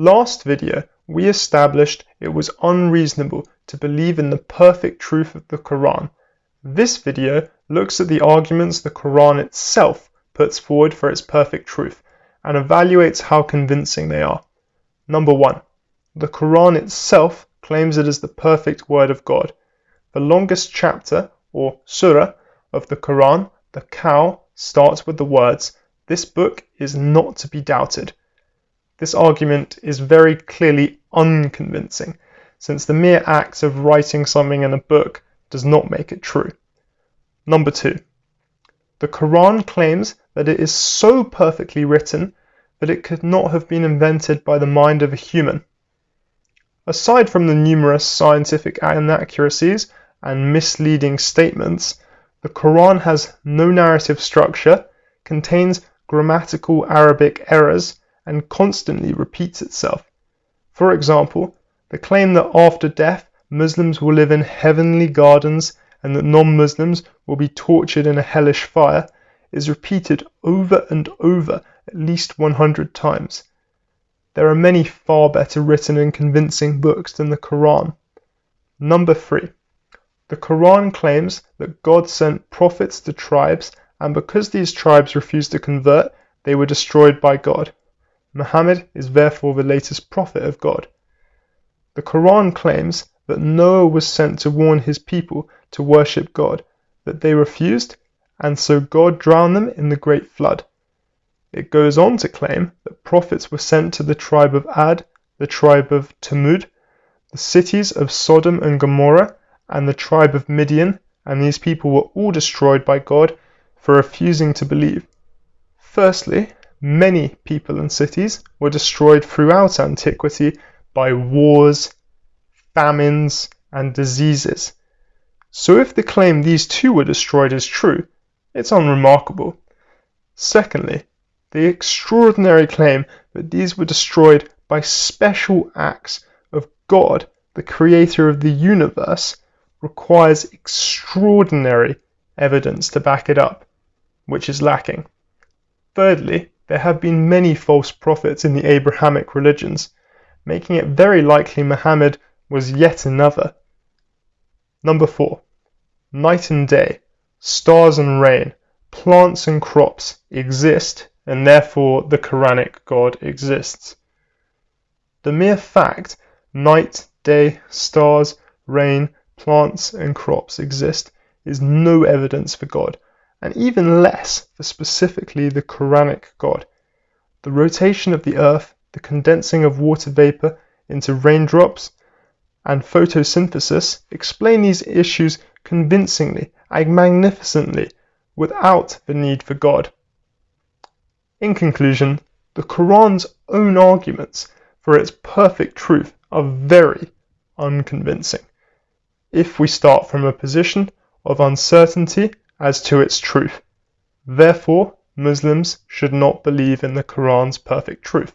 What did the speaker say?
Last video, we established it was unreasonable to believe in the perfect truth of the Quran. This video looks at the arguments the Quran itself puts forward for its perfect truth and evaluates how convincing they are. Number 1. The Quran itself claims it is the perfect word of God. The longest chapter, or surah, of the Quran, the cow, starts with the words, This book is not to be doubted. This argument is very clearly unconvincing, since the mere act of writing something in a book does not make it true. Number two, the Quran claims that it is so perfectly written that it could not have been invented by the mind of a human. Aside from the numerous scientific inaccuracies and misleading statements, the Quran has no narrative structure, contains grammatical Arabic errors, and constantly repeats itself. For example, the claim that after death Muslims will live in heavenly gardens and that non-Muslims will be tortured in a hellish fire is repeated over and over at least 100 times. There are many far better written and convincing books than the Quran. Number 3. The Quran claims that God sent prophets to tribes and because these tribes refused to convert, they were destroyed by God. Muhammad is therefore the latest prophet of God. The Quran claims that Noah was sent to warn his people to worship God, but they refused, and so God drowned them in the great flood. It goes on to claim that prophets were sent to the tribe of Ad, the tribe of Thamud, the cities of Sodom and Gomorrah, and the tribe of Midian, and these people were all destroyed by God for refusing to believe. Firstly, Many people and cities were destroyed throughout antiquity by wars, famines, and diseases. So if the claim these two were destroyed is true, it's unremarkable. Secondly, the extraordinary claim that these were destroyed by special acts of God, the creator of the universe, requires extraordinary evidence to back it up, which is lacking. Thirdly, there have been many false prophets in the Abrahamic religions, making it very likely Muhammad was yet another. Number 4. Night and day, stars and rain, plants and crops exist, and therefore the Quranic God exists. The mere fact night, day, stars, rain, plants, and crops exist is no evidence for God and even less for specifically the Quranic God. The rotation of the earth, the condensing of water vapor into raindrops, and photosynthesis explain these issues convincingly and magnificently without the need for God. In conclusion, the Quran's own arguments for its perfect truth are very unconvincing. If we start from a position of uncertainty as to its truth. Therefore, Muslims should not believe in the Quran's perfect truth.